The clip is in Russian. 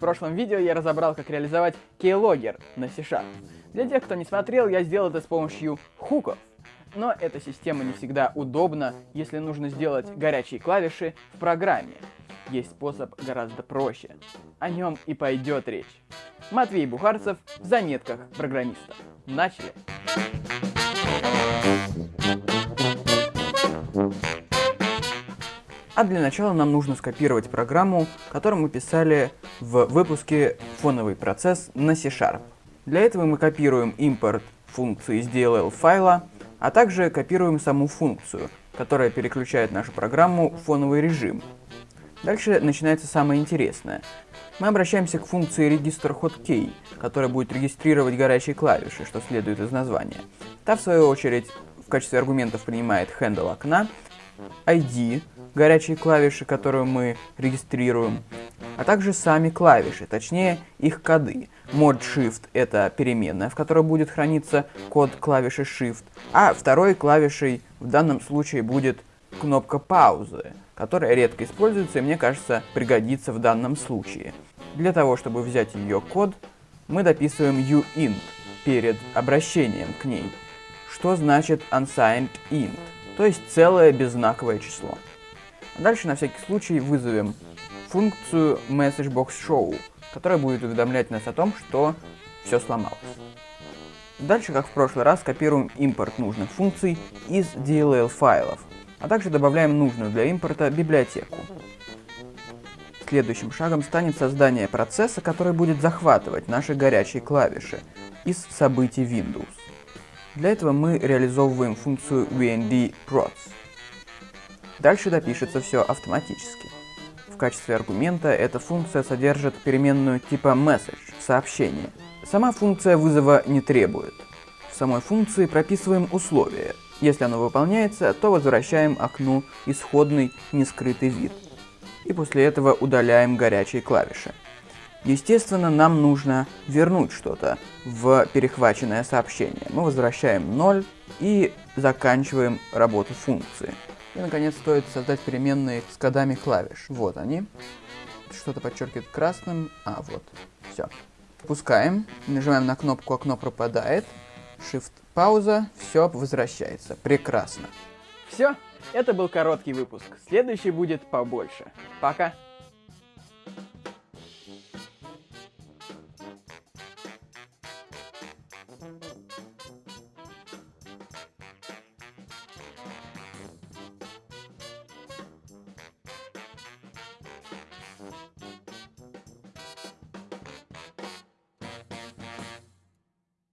прошлом видео я разобрал, как реализовать keylogger на C-Sharp. Для тех, кто не смотрел, я сделал это с помощью хуков. Но эта система не всегда удобна, если нужно сделать горячие клавиши в программе. Есть способ гораздо проще. О нем и пойдет речь. Матвей Бухарцев в заметках программиста. Начали! А для начала нам нужно скопировать программу, которую мы писали в выпуске «Фоновый процесс» на C-Sharp. Для этого мы копируем импорт функции из DLL файла, а также копируем саму функцию, которая переключает нашу программу в фоновый режим. Дальше начинается самое интересное. Мы обращаемся к функции register hotkey, которая будет регистрировать горячие клавиши, что следует из названия. Та, в свою очередь, в качестве аргументов принимает handle окна, ID, горячие клавиши, которые мы регистрируем, а также сами клавиши, точнее их коды. Mod Shift это переменная, в которой будет храниться код клавиши Shift, а второй клавишей в данном случае будет кнопка паузы, которая редко используется и мне кажется пригодится в данном случае. Для того, чтобы взять ее код, мы дописываем uint перед обращением к ней, что значит unsigned int, то есть целое беззнаковое число. Дальше на всякий случай вызовем функцию MessageBoxShow, которая будет уведомлять нас о том, что все сломалось. Дальше, как в прошлый раз, копируем импорт нужных функций из DLL файлов, а также добавляем нужную для импорта библиотеку. Следующим шагом станет создание процесса, который будет захватывать наши горячие клавиши из событий Windows. Для этого мы реализовываем функцию vnd_procs. Дальше допишется все автоматически. Качестве аргумента эта функция содержит переменную типа message, сообщение. Сама функция вызова не требует. В самой функции прописываем условия. Если оно выполняется, то возвращаем окну исходный нескрытый вид. И после этого удаляем горячие клавиши. Естественно, нам нужно вернуть что-то в перехваченное сообщение. Мы возвращаем 0 и заканчиваем работу функции. И, наконец, стоит создать переменные с кодами клавиш. Вот они. Что-то подчеркивает красным. А, вот. Все. Пускаем. Нажимаем на кнопку, окно пропадает. Shift пауза. Все возвращается. Прекрасно. Все. Это был короткий выпуск. Следующий будет побольше. Пока.